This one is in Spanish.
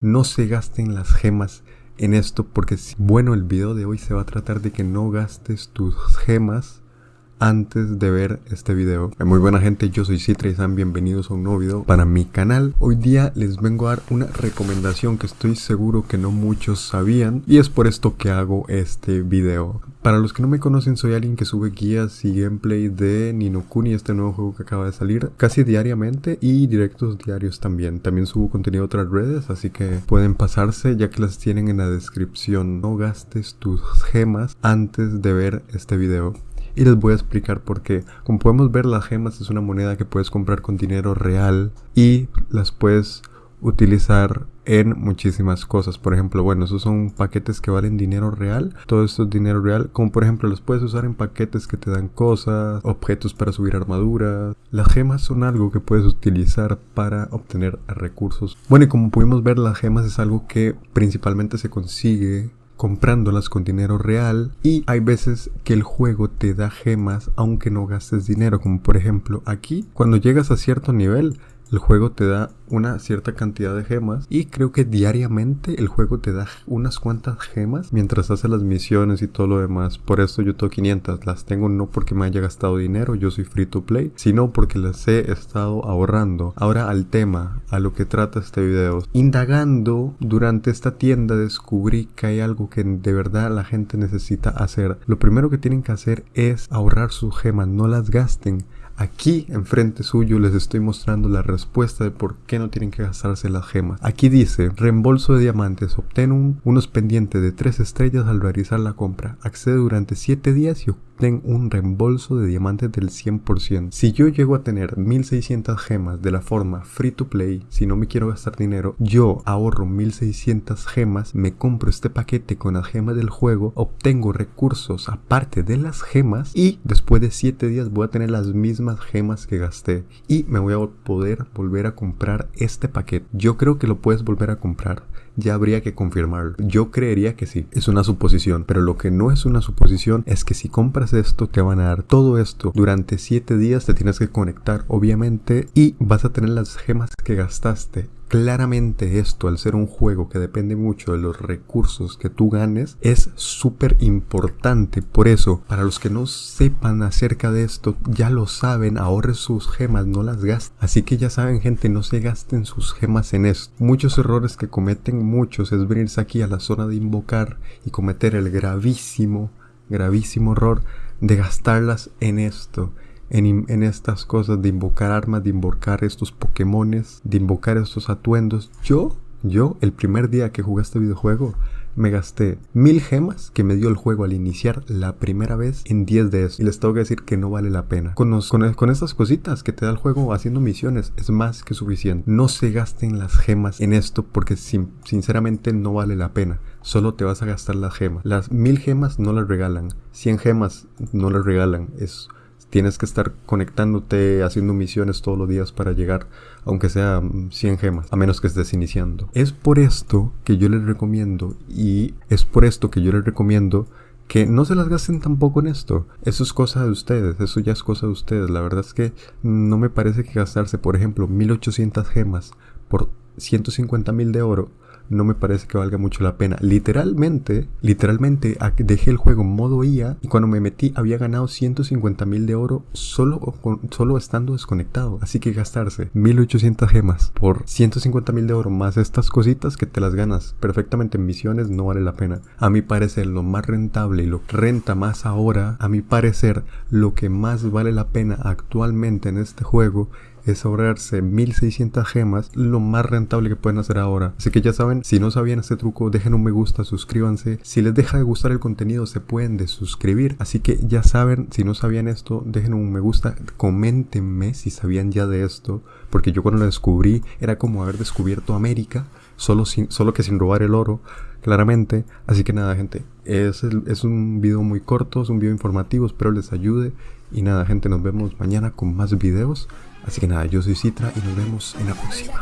No se gasten las gemas en esto porque bueno el video de hoy se va a tratar de que no gastes tus gemas antes de ver este video. Muy buena gente, yo soy Citra y bienvenidos a un nuevo video para mi canal. Hoy día les vengo a dar una recomendación que estoy seguro que no muchos sabían y es por esto que hago este video. Para los que no me conocen, soy alguien que sube guías y gameplay de Ninokuni, este nuevo juego que acaba de salir, casi diariamente y directos diarios también. También subo contenido a otras redes, así que pueden pasarse ya que las tienen en la descripción. No gastes tus gemas antes de ver este video y les voy a explicar por qué. Como podemos ver, las gemas es una moneda que puedes comprar con dinero real y las puedes utilizar en muchísimas cosas. Por ejemplo, bueno, esos son paquetes que valen dinero real. Todo esto es dinero real. Como por ejemplo, los puedes usar en paquetes que te dan cosas, objetos para subir armadura. Las gemas son algo que puedes utilizar para obtener recursos. Bueno, y como pudimos ver, las gemas es algo que principalmente se consigue comprándolas con dinero real y hay veces que el juego te da gemas aunque no gastes dinero como por ejemplo aquí cuando llegas a cierto nivel el juego te da una cierta cantidad de gemas y creo que diariamente el juego te da unas cuantas gemas mientras hace las misiones y todo lo demás. Por eso yo tengo 500. Las tengo no porque me haya gastado dinero, yo soy free to play, sino porque las he estado ahorrando. Ahora al tema, a lo que trata este video. Indagando durante esta tienda descubrí que hay algo que de verdad la gente necesita hacer. Lo primero que tienen que hacer es ahorrar sus gemas, no las gasten. Aquí enfrente suyo les estoy mostrando la respuesta de por qué no tienen que gastarse las gemas. Aquí dice, reembolso de diamantes, obtén unos pendientes de 3 estrellas al realizar la compra. Accede durante 7 días y obtén un reembolso de diamantes del 100%. Si yo llego a tener 1600 gemas de la forma free to play, si no me quiero gastar dinero, yo ahorro 1600 gemas, me compro este paquete con las gemas del juego, obtengo recursos aparte de las gemas y después de 7 días voy a tener las mismas gemas que gasté y me voy a poder volver a comprar este paquete. Yo creo que lo puedes volver a comprar. Ya habría que confirmarlo. Yo creería que sí. Es una suposición. Pero lo que no es una suposición es que si compras esto te van a dar todo esto. Durante 7 días te tienes que conectar obviamente y vas a tener las gemas que gastaste Claramente esto, al ser un juego que depende mucho de los recursos que tú ganes, es súper importante. Por eso, para los que no sepan acerca de esto, ya lo saben, ahorren sus gemas, no las gasten. Así que ya saben gente, no se gasten sus gemas en esto. Muchos errores que cometen muchos es venirse aquí a la zona de invocar y cometer el gravísimo, gravísimo error de gastarlas en esto en, estas cosas de invocar armas, de invocar estos Pokémones, de invocar estos atuendos. Yo, yo, el primer día que jugué este videojuego, me gasté mil gemas que me dio el juego al iniciar la primera vez en 10 de eso. Y les tengo que decir que no vale la pena. Con, con, estas cositas que te da el juego haciendo misiones es más que suficiente. No se gasten las gemas en esto porque sinceramente no vale la pena. Solo te vas a gastar las gemas. Las mil gemas no las regalan. 100 gemas no las regalan. Es tienes que estar conectándote, haciendo misiones todos los días para llegar, aunque sea 100 gemas, a menos que estés iniciando. Es por esto que yo les recomiendo, y es por esto que yo les recomiendo que no se las gasten tampoco en esto. Eso es cosa de ustedes, eso ya es cosa de ustedes. La verdad es que no me parece que gastarse, por ejemplo, 1800 gemas por 150 mil de oro no me parece que valga mucho la pena. Literalmente, literalmente dejé el juego en modo IA y cuando me metí había ganado 150 mil de oro solo, solo estando desconectado. Así que gastarse 1800 gemas por 150 mil de oro más estas cositas que te las ganas perfectamente en misiones no vale la pena. A mi parecer lo más rentable y lo renta más ahora, a mi parecer lo que más vale la pena actualmente en este juego es ahorrarse 1600 gemas, lo más rentable que pueden hacer ahora. Así que ya saben, si no sabían este truco, dejen un me gusta, suscríbanse. Si les deja de gustar el contenido, se pueden desuscribir. Así que ya saben, si no sabían esto, dejen un me gusta, coméntenme si sabían ya de esto, porque yo cuando lo descubrí era como haber descubierto América, solo, sin, solo que sin robar el oro claramente. Así que nada, gente, es, es un video muy corto, es un video informativo, espero les ayude. Y nada, gente, nos vemos mañana con más videos. Así que nada, yo soy Citra y nos vemos en la próxima.